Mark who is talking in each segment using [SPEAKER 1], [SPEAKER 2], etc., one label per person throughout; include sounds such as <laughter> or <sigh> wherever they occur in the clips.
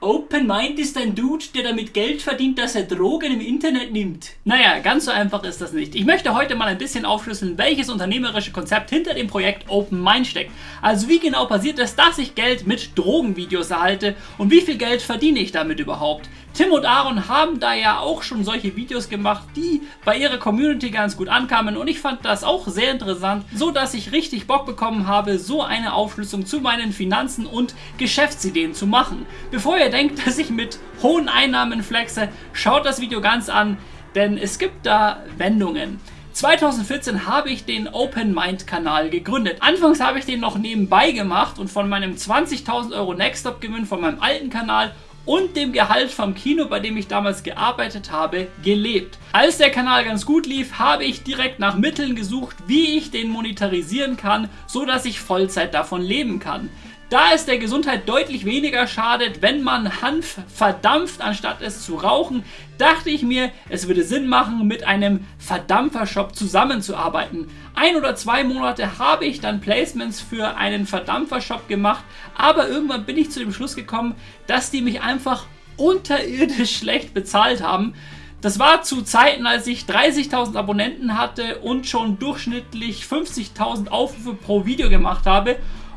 [SPEAKER 1] Open Mind ist ein Dude, der damit Geld verdient, dass er Drogen im Internet nimmt. Naja, ganz so einfach ist das nicht. Ich möchte heute mal ein bisschen aufschlüsseln, welches unternehmerische Konzept hinter dem Projekt Open Mind steckt. Also wie genau passiert es, dass ich Geld mit Drogenvideos erhalte und wie viel Geld verdiene ich damit überhaupt. Tim und Aaron haben da ja auch schon solche Videos gemacht, die bei ihrer Community ganz gut ankamen und ich fand das auch sehr interessant, so dass ich richtig Bock bekommen habe, so eine Aufschlüsselung zu meinen Finanzen und Geschäftsideen zu machen. Bevor ihr denkt, <laughs> dass ich mit hohen Einnahmen flexe, schaut das Video ganz an, denn es gibt da Wendungen. 2014 habe ich den Open Mind Kanal gegründet. Anfangs habe ich den noch nebenbei gemacht und von meinem 20.000 Euro Nextstop Gewinn von meinem alten Kanal und dem Gehalt vom Kino, bei dem ich damals gearbeitet habe, gelebt. Als der Kanal ganz gut lief, habe ich direkt nach Mitteln gesucht, wie ich den monetarisieren kann, so dass ich Vollzeit davon leben kann. Da es der Gesundheit deutlich weniger schadet, wenn man Hanf verdampft, anstatt es zu rauchen, dachte ich mir, es würde Sinn machen, mit einem Verdampfershop zusammenzuarbeiten. Ein oder zwei Monate habe ich dann Placements für einen Verdampfershop gemacht, aber irgendwann bin ich zu dem Schluss gekommen, dass die mich einfach unterirdisch schlecht bezahlt haben. Das war zu Zeiten, als ich 30.000 Abonnenten hatte und schon durchschnittlich 50.000 Aufrufe pro Video gemacht habe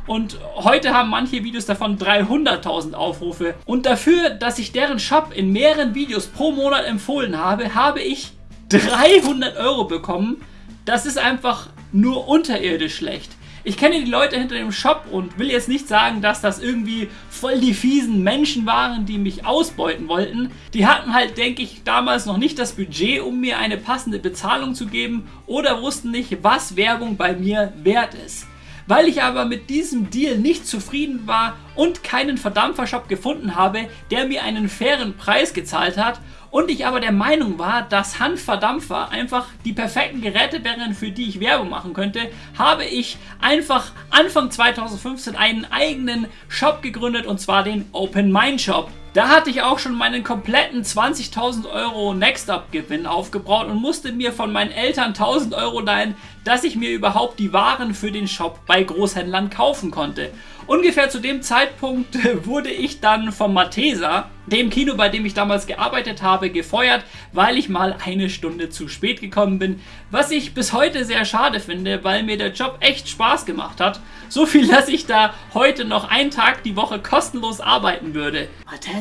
[SPEAKER 1] und heute haben manche Videos davon 300.000 Aufrufe. Und dafür, dass ich deren Shop in mehreren Videos pro Monat empfohlen habe, habe ich 300 Euro bekommen. Das ist einfach nur unterirdisch schlecht. Ich kenne die Leute hinter dem Shop und will jetzt nicht sagen, dass das irgendwie voll die fiesen Menschen waren, die mich ausbeuten wollten. Die hatten halt, denke ich, damals noch nicht das Budget, um mir eine passende Bezahlung zu geben oder wussten nicht, was Werbung bei mir wert ist. Weil ich aber mit diesem Deal nicht zufrieden war und keinen Verdampfershop gefunden habe, der mir einen fairen Preis gezahlt hat und ich aber der Meinung war, dass Handverdampfer einfach die perfekten Geräte wären, für die ich Werbung machen könnte, habe ich einfach Anfang 2015 einen eigenen Shop gegründet und zwar den Open Mind Shop. Da hatte ich auch schon meinen kompletten 20.000 Euro Next-Up-Gewinn aufgebraut und musste mir von meinen Eltern 1000 Euro leihen, dass ich mir überhaupt die Waren für den Shop bei Großhändlern kaufen konnte. Ungefähr zu dem Zeitpunkt <laughs> wurde ich dann vom Matesa, dem Kino, bei dem ich damals gearbeitet habe, gefeuert, weil ich mal eine Stunde zu spät gekommen bin. Was ich bis heute sehr schade finde, weil mir der Job echt Spaß gemacht hat. So viel, <laughs> dass ich da heute noch einen Tag die Woche kostenlos arbeiten würde. Matesa,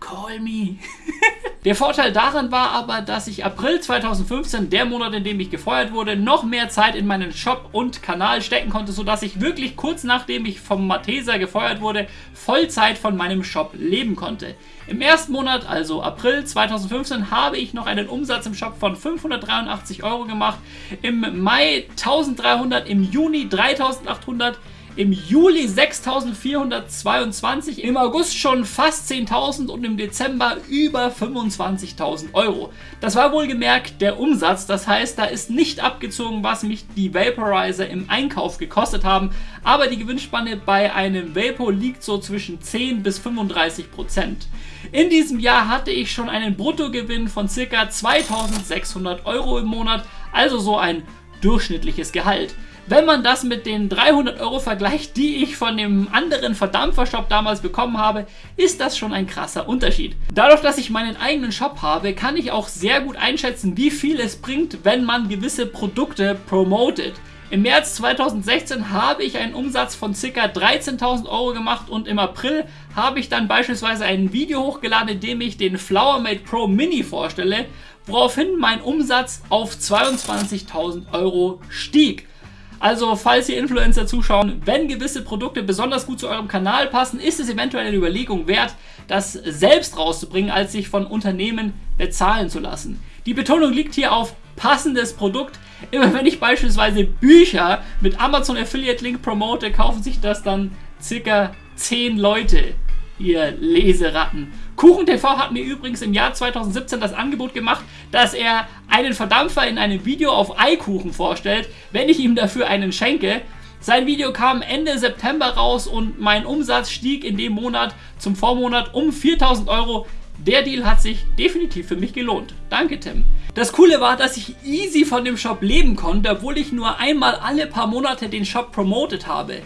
[SPEAKER 1] call me. <laughs> Der Vorteil daran war aber, dass ich April 2015, der Monat, in dem ich gefeuert wurde, noch mehr Zeit in meinen Shop und Kanal stecken konnte, sodass ich wirklich kurz nachdem ich vom Matesa gefeuert wurde, Vollzeit von meinem Shop leben konnte. Im ersten Monat, also April 2015, habe ich noch einen Umsatz im Shop von 583 Euro gemacht, im Mai 1300, im Juni 3800, im Juli 6.422, im August schon fast 10.000 und im Dezember über 25.000 Euro. Das war wohlgemerkt der Umsatz, das heißt, da ist nicht abgezogen, was mich die Vaporizer im Einkauf gekostet haben, aber die Gewinnspanne bei einem Vapor liegt so zwischen 10 bis 35 Prozent. In diesem Jahr hatte ich schon einen Bruttogewinn von ca. 2.600 Euro im Monat, also so ein durchschnittliches Gehalt. Wenn man das mit den 300 Euro vergleicht, die ich von dem anderen Verdampfershop damals bekommen habe, ist das schon ein krasser Unterschied. Dadurch, dass ich meinen eigenen Shop habe, kann ich auch sehr gut einschätzen, wie viel es bringt, wenn man gewisse Produkte promotet. Im März 2016 habe ich einen Umsatz von ca. 13.000 Euro gemacht und im April habe ich dann beispielsweise ein Video hochgeladen, in dem ich den Flowermate Pro Mini vorstelle, woraufhin mein Umsatz auf 22.000 Euro stieg. Also, falls ihr Influencer zuschauen, wenn gewisse Produkte besonders gut zu eurem Kanal passen, ist es eventuell eine Überlegung wert, das selbst rauszubringen, als sich von Unternehmen bezahlen zu lassen. Die Betonung liegt hier auf passendes Produkt. Immer wenn ich beispielsweise Bücher mit Amazon Affiliate Link promote, kaufen sich das dann circa 10 Leute ihr Leseratten. KuchenTV hat mir übrigens im Jahr 2017 das Angebot gemacht, dass er einen Verdampfer in einem Video auf Eikuchen vorstellt, wenn ich ihm dafür einen schenke. Sein Video kam Ende September raus und mein Umsatz stieg in dem Monat zum Vormonat um 4000 Euro. Der Deal hat sich definitiv für mich gelohnt. Danke, Tim. Das Coole war, dass ich easy von dem Shop leben konnte, obwohl ich nur einmal alle paar Monate den Shop promotet habe.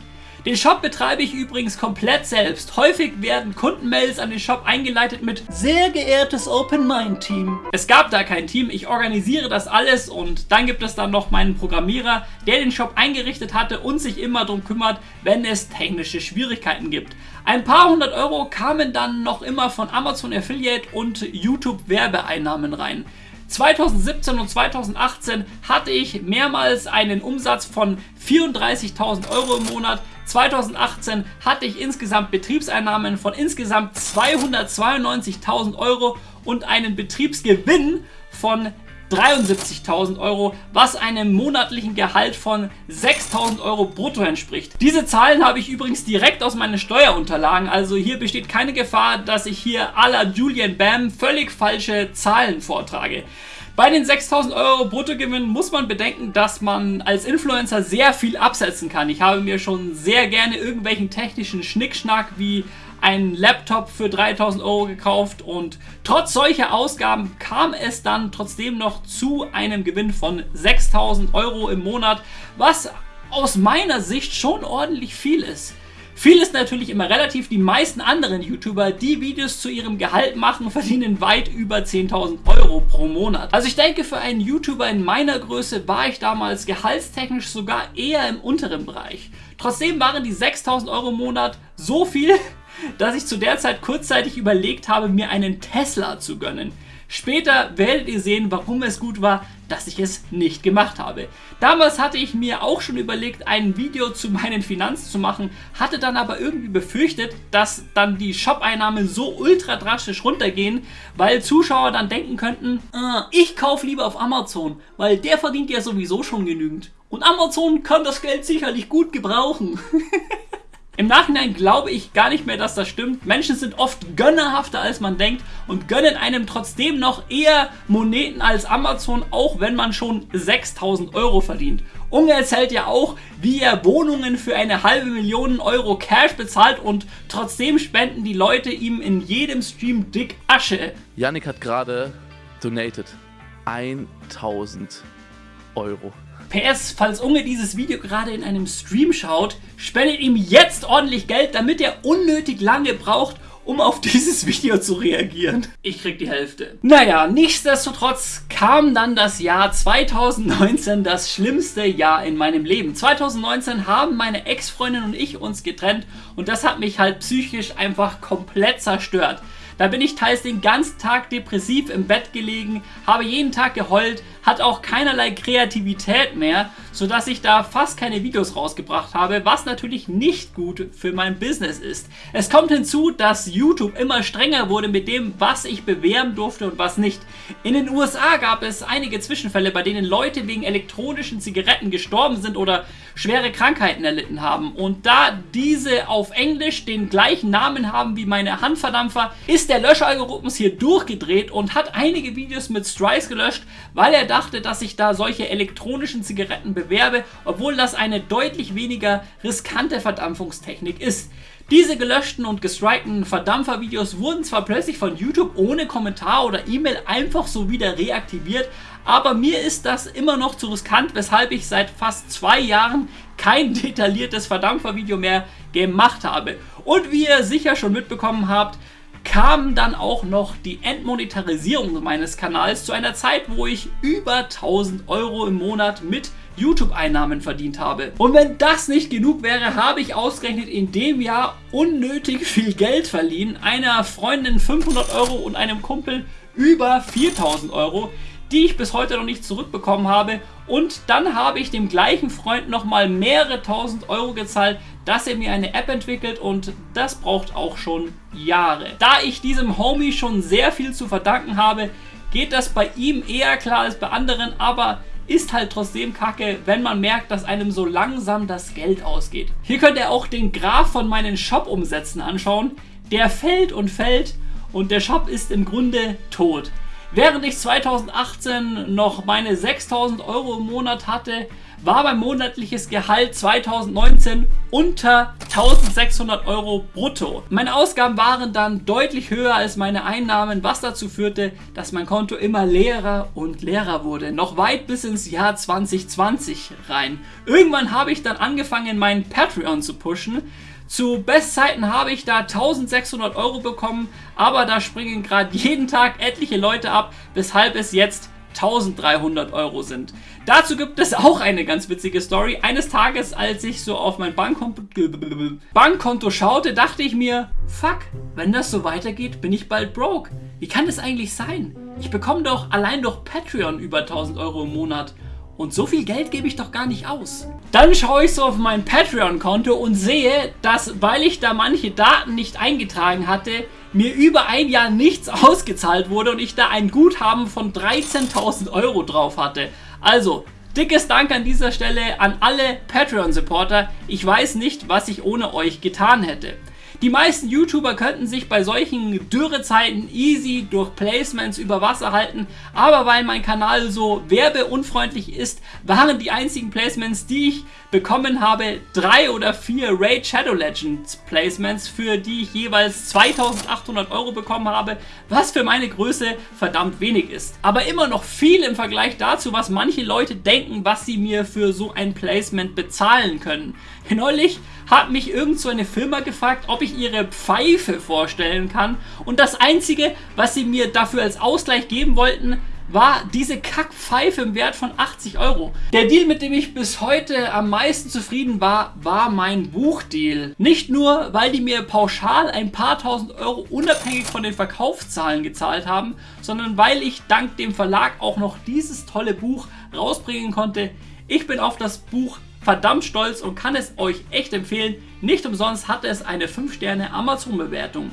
[SPEAKER 1] Den Shop betreibe ich übrigens komplett selbst. Häufig werden Kundenmails an den Shop eingeleitet mit Sehr geehrtes Open Mind Team. Es gab da kein Team, ich organisiere das alles und dann gibt es dann noch meinen Programmierer, der den Shop eingerichtet hatte und sich immer darum kümmert, wenn es technische Schwierigkeiten gibt. Ein paar hundert Euro kamen dann noch immer von Amazon Affiliate und YouTube Werbeeinnahmen rein. 2017 und 2018 hatte ich mehrmals einen Umsatz von 34.000 Euro im Monat. 2018 hatte ich insgesamt Betriebseinnahmen von insgesamt 292.000 Euro und einen Betriebsgewinn von 73.000 Euro, was einem monatlichen Gehalt von 6.000 Euro brutto entspricht. Diese Zahlen habe ich übrigens direkt aus meinen Steuerunterlagen, also hier besteht keine Gefahr, dass ich hier à la Julian Bam völlig falsche Zahlen vortrage. Bei den 6000 Euro Bruttogewinn muss man bedenken, dass man als Influencer sehr viel absetzen kann. Ich habe mir schon sehr gerne irgendwelchen technischen Schnickschnack wie einen Laptop für 3000 Euro gekauft und trotz solcher Ausgaben kam es dann trotzdem noch zu einem Gewinn von 6000 Euro im Monat, was aus meiner Sicht schon ordentlich viel ist. Viel ist natürlich immer relativ. Die meisten anderen YouTuber, die Videos zu ihrem Gehalt machen, verdienen weit über 10.000 Euro pro Monat. Also ich denke, für einen YouTuber in meiner Größe war ich damals gehaltstechnisch sogar eher im unteren Bereich. Trotzdem waren die 6.000 Euro im Monat so viel, <laughs> dass ich zu der Zeit kurzzeitig überlegt habe, mir einen Tesla zu gönnen. Später werdet ihr sehen, warum es gut war, dass ich es nicht gemacht habe. Damals hatte ich mir auch schon überlegt, ein Video zu meinen Finanzen zu machen, hatte dann aber irgendwie befürchtet, dass dann die Shop-Einnahmen so ultra drastisch runtergehen, weil Zuschauer dann denken könnten, ah, ich kaufe lieber auf Amazon, weil der verdient ja sowieso schon genügend. Und Amazon kann das Geld sicherlich gut gebrauchen. <laughs> Im Nachhinein glaube ich gar nicht mehr, dass das stimmt. Menschen sind oft gönnerhafter als man denkt und gönnen einem trotzdem noch eher Moneten als Amazon, auch wenn man schon 6000 Euro verdient. Unge erzählt ja auch, wie er Wohnungen für eine halbe Million Euro Cash bezahlt und trotzdem spenden die Leute ihm in jedem Stream dick Asche.
[SPEAKER 2] Yannick hat gerade donated 1000 Euro.
[SPEAKER 1] PS, falls Unge dieses Video gerade in einem Stream schaut, spendet ihm jetzt ordentlich Geld, damit er unnötig lange braucht, um auf <laughs> dieses Video zu reagieren. Ich krieg die Hälfte. Naja, nichtsdestotrotz kam dann das Jahr 2019, das schlimmste Jahr in meinem Leben. 2019 haben meine Ex-Freundin und ich uns getrennt und das hat mich halt psychisch einfach komplett zerstört. Da bin ich teils den ganzen Tag depressiv im Bett gelegen, habe jeden Tag geheult, hat auch keinerlei Kreativität mehr, sodass ich da fast keine Videos rausgebracht habe, was natürlich nicht gut für mein Business ist. Es kommt hinzu, dass YouTube immer strenger wurde mit dem, was ich bewerben durfte und was nicht. In den USA gab es einige Zwischenfälle, bei denen Leute wegen elektronischen Zigaretten gestorben sind oder schwere Krankheiten erlitten haben. Und da diese auf Englisch den gleichen Namen haben wie meine Handverdampfer, ist der Löschalgorithmus hier durchgedreht und hat einige Videos mit Strikes gelöscht, weil er dachte, dass ich da solche elektronischen Zigaretten bewerbe, obwohl das eine deutlich weniger riskante Verdampfungstechnik ist. Diese gelöschten und gestrikten Verdampfervideos wurden zwar plötzlich von YouTube ohne Kommentar oder E-Mail einfach so wieder reaktiviert, aber mir ist das immer noch zu riskant, weshalb ich seit fast zwei Jahren kein <laughs> detailliertes Verdampfervideo mehr gemacht habe. Und wie ihr sicher schon mitbekommen habt, kam dann auch noch die Entmonetarisierung meines Kanals zu einer Zeit, wo ich über 1000 Euro im Monat mit YouTube-Einnahmen verdient habe. Und wenn das nicht genug wäre, habe ich ausgerechnet in dem Jahr unnötig viel Geld verliehen. Einer Freundin 500 Euro und einem Kumpel über 4000 Euro die ich bis heute noch nicht zurückbekommen habe. Und dann habe ich dem gleichen Freund nochmal mehrere tausend Euro gezahlt, dass er mir eine App entwickelt und das braucht auch schon Jahre. Da ich diesem Homie schon sehr viel zu verdanken habe, geht das bei ihm eher klar als bei anderen, aber ist halt trotzdem kacke, wenn man merkt, dass einem so langsam das Geld ausgeht. Hier könnt ihr auch den Graph von meinen Shop-Umsätzen anschauen. Der fällt und fällt und der Shop ist im Grunde tot. Während ich 2018 noch meine 6000 Euro im Monat hatte, war mein monatliches Gehalt 2019 unter 1600 Euro brutto. Meine Ausgaben waren dann deutlich höher als meine Einnahmen, was dazu führte, dass mein Konto immer leerer und leerer wurde. Noch weit bis ins Jahr 2020 rein. Irgendwann habe ich dann angefangen, meinen Patreon zu pushen. Zu Bestzeiten habe ich da 1600 Euro bekommen, aber da springen gerade jeden Tag etliche Leute ab, weshalb es jetzt 1300 Euro sind. Dazu gibt es auch eine ganz witzige Story. Eines Tages, als ich so auf mein Bankkonto, schaute, dachte ich mir, fuck, wenn das so weitergeht, bin ich bald broke. Wie kann das eigentlich sein? Ich bekomme doch allein durch Patreon über 1000 Euro im Monat. Und so viel Geld gebe ich doch gar nicht aus. Dann schaue ich so auf mein Patreon-Konto und sehe, dass, weil ich da manche Daten nicht eingetragen hatte, mir über ein Jahr nichts <laughs> ausgezahlt wurde und ich da ein Guthaben von 13.000 Euro drauf hatte. Also, dickes Dank an dieser Stelle an alle Patreon-Supporter. Ich weiß nicht, was ich ohne euch getan hätte. Die meisten YouTuber könnten sich bei solchen Dürrezeiten easy durch Placements über Wasser halten, aber weil mein Kanal so werbeunfreundlich ist, waren die einzigen Placements, die ich bekommen habe, drei oder vier Raid Shadow Legends Placements, für die ich jeweils 2800 Euro bekommen habe, was für meine Größe verdammt wenig ist. Aber immer noch viel im Vergleich dazu, was manche Leute denken, was sie mir für so ein Placement bezahlen können. Neulich hat mich irgend so eine Firma gefragt, ob ich ihre Pfeife vorstellen kann und das einzige, was sie mir dafür als Ausgleich geben wollten, war diese Kackpfeife im Wert von 80 Euro. Der Deal, mit dem ich bis heute am meisten zufrieden war, war mein Buchdeal. Nicht nur, weil die mir pauschal ein paar tausend Euro unabhängig von den Verkaufszahlen gezahlt haben, sondern weil ich dank dem Verlag auch noch dieses tolle Buch rausbringen konnte. Ich bin auf das Buch verdammt stolz und kann es euch echt empfehlen. Nicht umsonst hatte es eine 5 Sterne Amazon Bewertung.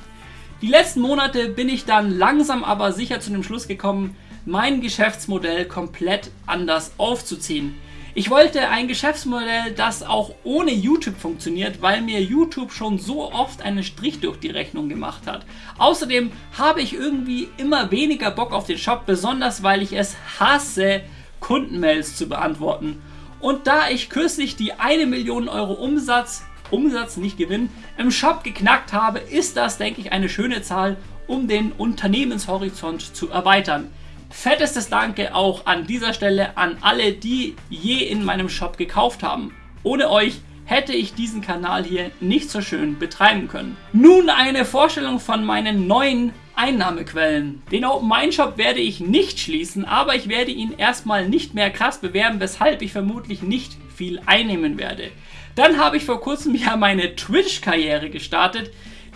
[SPEAKER 1] Die letzten Monate bin ich dann langsam aber sicher zu dem Schluss gekommen, mein Geschäftsmodell komplett anders aufzuziehen. Ich wollte ein Geschäftsmodell, das auch ohne YouTube funktioniert, weil mir YouTube schon so oft einen Strich durch die Rechnung gemacht hat. Außerdem habe ich irgendwie immer weniger Bock auf den Shop, besonders weil ich es hasse, Kundenmails zu beantworten. Und da ich kürzlich die 1 Million Euro Umsatz, Umsatz nicht Gewinn, im Shop geknackt habe, ist das, denke ich, eine schöne Zahl, um den Unternehmenshorizont zu erweitern. Fettestes Danke auch an dieser Stelle an alle, die je in meinem Shop gekauft haben. Ohne euch hätte ich diesen Kanal hier nicht so schön betreiben können. Nun eine Vorstellung von meinen neuen Einnahmequellen. Den Open Mind Shop werde ich nicht schließen, aber ich werde ihn erstmal nicht mehr krass bewerben, weshalb ich vermutlich nicht viel einnehmen werde. Dann habe ich vor kurzem ja meine Twitch-Karriere gestartet.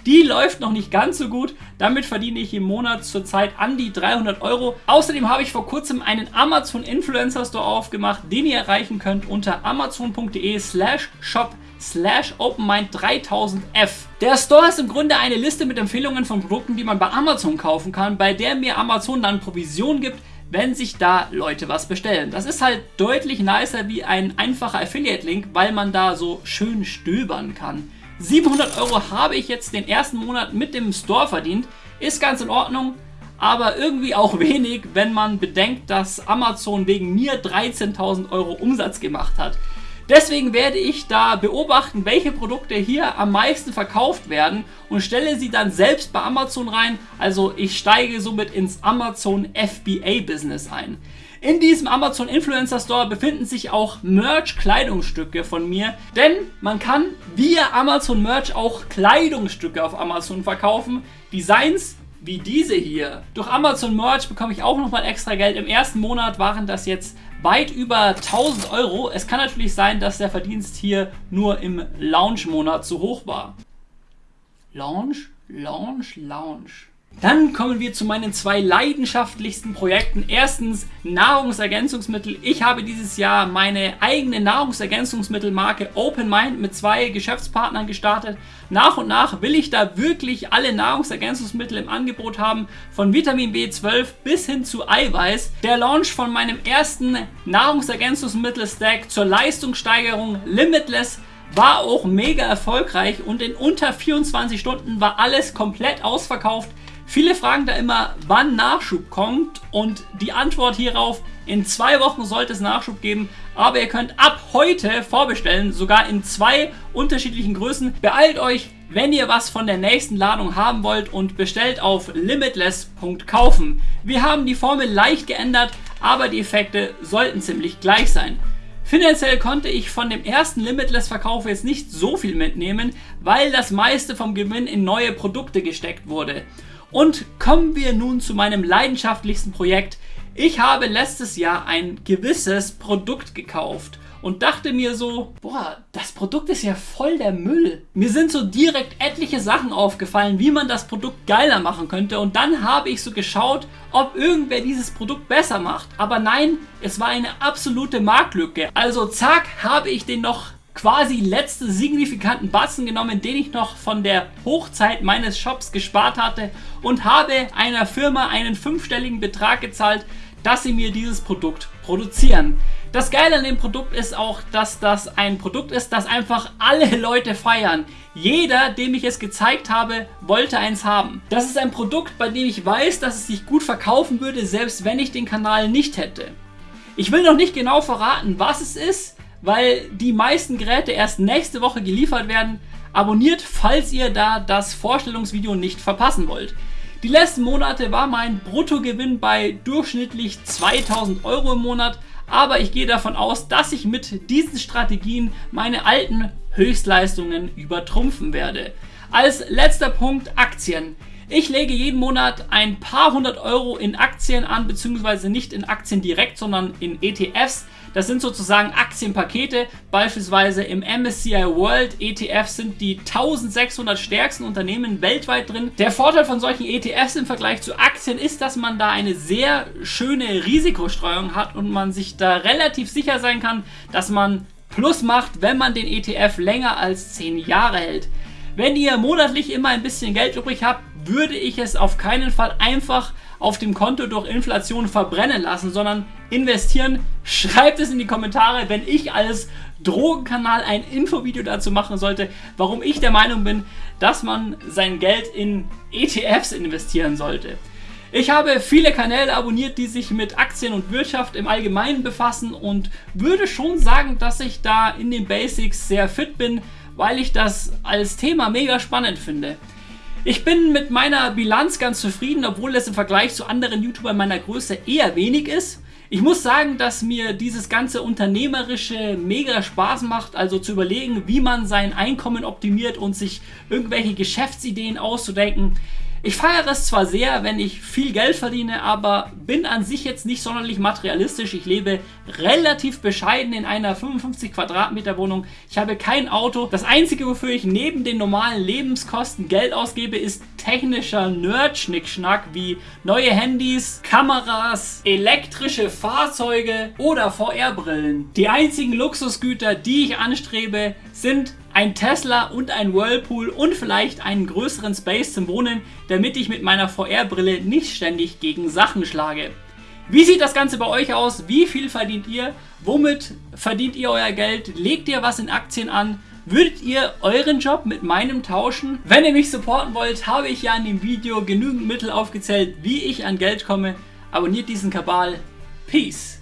[SPEAKER 1] Die läuft noch nicht ganz so gut. Damit verdiene ich im Monat zurzeit an die 300 Euro. Außerdem habe ich vor kurzem einen Amazon Influencer Store aufgemacht, den ihr erreichen könnt unter amazon.de slash shop slash openmind3000f. Der Store ist im Grunde eine Liste mit Empfehlungen von Produkten, die man bei Amazon kaufen kann, bei der mir Amazon dann Provision gibt, wenn sich da Leute was bestellen. Das ist halt deutlich nicer wie ein einfacher Affiliate-Link, weil man da so schön stöbern kann. 700 Euro habe ich jetzt den ersten Monat mit dem Store verdient. Ist ganz in Ordnung, aber irgendwie auch <laughs> wenig, wenn man bedenkt, dass Amazon wegen mir 13.000 Euro Umsatz gemacht hat. Deswegen werde ich da beobachten, welche Produkte hier am meisten verkauft werden und stelle sie dann selbst bei Amazon rein. Also ich steige somit ins Amazon FBA Business ein. In diesem Amazon Influencer Store befinden sich auch Merch-Kleidungsstücke von mir, denn man kann via Amazon Merch auch Kleidungsstücke auf Amazon verkaufen. Designs wie diese hier. Durch Amazon Merch bekomme ich auch nochmal extra Geld. Im ersten Monat waren das jetzt weit über 1000 Euro. Es kann natürlich sein, dass der Verdienst hier nur im Launch-Monat zu hoch war. Launch, Launch, Launch. Dann kommen wir zu meinen zwei leidenschaftlichsten Projekten. Erstens Nahrungsergänzungsmittel. Ich habe dieses Jahr meine eigene Nahrungsergänzungsmittelmarke Open Mind mit zwei Geschäftspartnern gestartet. Nach und nach will ich da wirklich alle Nahrungsergänzungsmittel im Angebot haben, von Vitamin B12 bis hin zu Eiweiß. Der Launch von meinem ersten Nahrungsergänzungsmittel-Stack zur Leistungssteigerung Limitless war auch mega erfolgreich und in unter 24 Stunden war alles komplett ausverkauft. Viele fragen da immer, wann Nachschub kommt und die Antwort hierauf, in zwei Wochen sollte es Nachschub geben. aber ihr könnt ab heute vorbestellen, sogar in zwei unterschiedlichen Größen. Beeilt euch, wenn ihr was von der nächsten Ladung haben wollt und bestellt auf limitless.kaufen. Wir haben die Formel leicht geändert, aber die Effekte sollten ziemlich gleich sein. Finanziell konnte ich von dem ersten Limitless-Verkauf jetzt nicht so viel mitnehmen, weil das meiste vom Gewinn in neue Produkte gesteckt wurde. Und kommen wir nun zu meinem leidenschaftlichsten Projekt. Ich habe letztes Jahr ein gewisses Produkt gekauft und dachte mir so, boah, das Produkt ist ja voll der Müll. Mir sind so direkt etliche Sachen aufgefallen, wie man das Produkt geiler machen könnte und dann habe ich so geschaut, ob irgendwer dieses Produkt besser macht. Aber nein, es war eine absolute Marktlücke. Also zack, habe ich den noch quasi letzte signifikanten Batzen genommen, den ich noch von der Hochzeit meines Shops gespart hatte und habe einer Firma einen fünfstelligen Betrag gezahlt, dass sie mir dieses Produkt produzieren. Das Geile an dem Produkt ist auch, dass das ein Produkt ist, das einfach alle Leute feiern. Jeder, dem ich es gezeigt habe, wollte eins haben. Das ist ein Produkt, bei dem ich weiß, dass es sich gut verkaufen würde, selbst wenn ich den Kanal nicht hätte. Ich will noch nicht genau verraten, was es ist, weil die meisten Geräte erst nächste Woche geliefert werden. Abonniert, falls ihr da das Vorstellungsvideo nicht verpassen wollt. Die letzten Monate war mein Bruttogewinn bei durchschnittlich 2000 Euro im Monat, aber ich gehe davon aus, dass ich mit diesen Strategien meine alten Höchstleistungen übertrumpfen werde. Als letzter Punkt Aktien. Ich lege jeden Monat ein paar hundert Euro in Aktien an, beziehungsweise nicht in Aktien direkt, sondern in ETFs. Das sind sozusagen Aktienpakete, beispielsweise im MSCI World ETF sind die 1600 stärksten Unternehmen weltweit drin. Der Vorteil von solchen ETFs im Vergleich zu Aktien ist, dass man da eine sehr schöne Risikostreuung hat und man sich da relativ sicher sein kann, dass man Plus macht, wenn man den ETF länger als 10 Jahre hält. Wenn ihr monatlich immer ein bisschen Geld übrig habt, würde ich es auf keinen Fall einfach auf dem Konto durch Inflation verbrennen lassen, sondern investieren. Schreibt es in die Kommentare, wenn ich als Drogenkanal ein Infovideo dazu machen sollte, warum ich der Meinung bin, dass man sein Geld in ETFs investieren sollte. Ich habe viele Kanäle abonniert, die sich mit Aktien und Wirtschaft im Allgemeinen befassen und würde schon sagen, dass ich da in den Basics sehr fit bin, weil ich das als Thema mega spannend finde. Ich bin mit meiner Bilanz ganz zufrieden, obwohl es im Vergleich zu anderen YouTubern meiner Größe eher wenig ist. Ich muss sagen, dass mir dieses ganze Unternehmerische mega Spaß macht, also zu überlegen, wie man sein Einkommen optimiert und sich irgendwelche Geschäftsideen auszudenken. Ich feiere es zwar sehr, wenn ich viel Geld verdiene, aber bin an sich jetzt nicht sonderlich materialistisch. Ich lebe relativ bescheiden in einer 55 Quadratmeter Wohnung. Ich habe kein Auto. Das Einzige, wofür ich neben den normalen Lebenskosten Geld ausgebe, ist technischer Nerd-Schnickschnack wie neue Handys, Kameras, elektrische Fahrzeuge oder VR-Brillen. Die einzigen Luxusgüter, die ich anstrebe, sind ein Tesla und ein Whirlpool und vielleicht einen größeren Space zum Wohnen, damit ich mit meiner VR-Brille nicht ständig gegen Sachen schlage. Wie sieht das Ganze bei euch aus? Wie viel verdient ihr? Womit verdient ihr euer Geld? Legt ihr was in Aktien an? Würdet ihr euren Job mit meinem tauschen? Wenn ihr mich supporten wollt, habe ich ja in dem Video genügend Mittel aufgezählt, wie ich an Geld komme. Abonniert diesen Kabal. Peace!